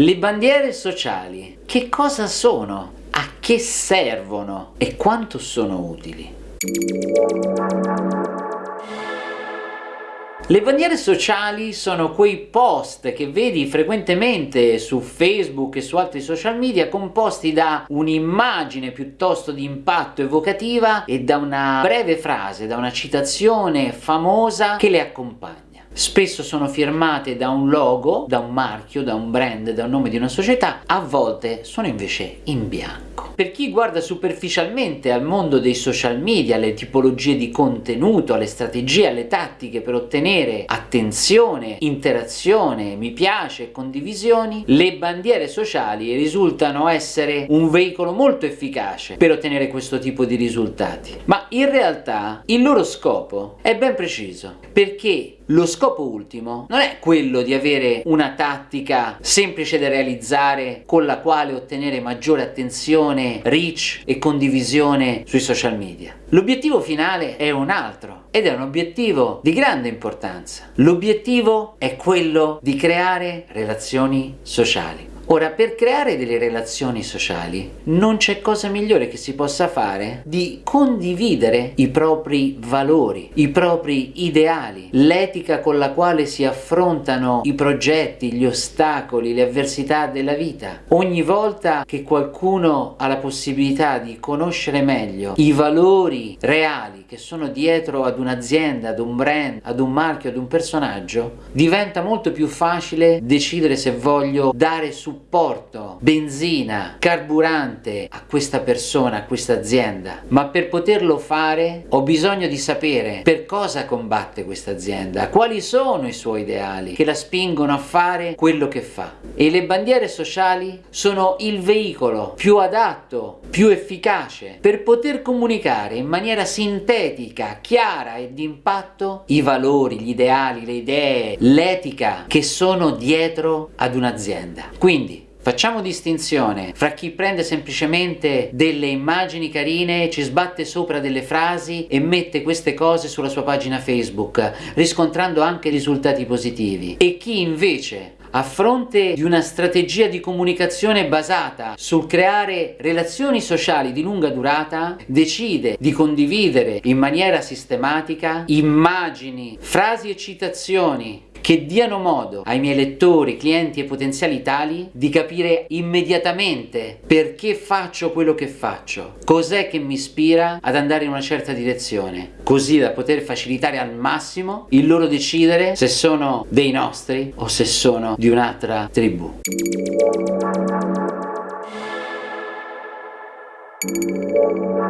Le bandiere sociali, che cosa sono? A che servono? E quanto sono utili? Le bandiere sociali sono quei post che vedi frequentemente su Facebook e su altri social media composti da un'immagine piuttosto di impatto evocativa e da una breve frase, da una citazione famosa che le accompagna. Spesso sono firmate da un logo, da un marchio, da un brand, da un nome di una società, a volte sono invece in bianco. Per chi guarda superficialmente al mondo dei social media, alle tipologie di contenuto, alle strategie, alle tattiche per ottenere attenzione, interazione, mi piace e condivisioni, le bandiere sociali risultano essere un veicolo molto efficace per ottenere questo tipo di risultati. Ma in realtà il loro scopo è ben preciso, perché lo scopo ultimo non è quello di avere una tattica semplice da realizzare con la quale ottenere maggiore attenzione, reach e condivisione sui social media. L'obiettivo finale è un altro ed è un obiettivo di grande importanza. L'obiettivo è quello di creare relazioni sociali. Ora, per creare delle relazioni sociali non c'è cosa migliore che si possa fare di condividere i propri valori, i propri ideali, l'etica con la quale si affrontano i progetti, gli ostacoli, le avversità della vita. Ogni volta che qualcuno ha la possibilità di conoscere meglio i valori reali che sono dietro ad un'azienda, ad un brand, ad un marchio, ad un personaggio, diventa molto più facile decidere se voglio dare supporto supporto, benzina, carburante a questa persona, a questa azienda, ma per poterlo fare ho bisogno di sapere per cosa combatte questa azienda, quali sono i suoi ideali che la spingono a fare quello che fa. E le bandiere sociali sono il veicolo più adatto, più efficace per poter comunicare in maniera sintetica, chiara e impatto i valori, gli ideali, le idee, l'etica che sono dietro ad un'azienda. Quindi Facciamo distinzione fra chi prende semplicemente delle immagini carine, ci sbatte sopra delle frasi e mette queste cose sulla sua pagina Facebook, riscontrando anche risultati positivi, e chi invece a fronte di una strategia di comunicazione basata sul creare relazioni sociali di lunga durata, decide di condividere in maniera sistematica immagini, frasi e citazioni che diano modo ai miei lettori, clienti e potenziali tali di capire immediatamente perché faccio quello che faccio, cos'è che mi ispira ad andare in una certa direzione, così da poter facilitare al massimo il loro decidere se sono dei nostri o se sono di un'altra tribù. Thank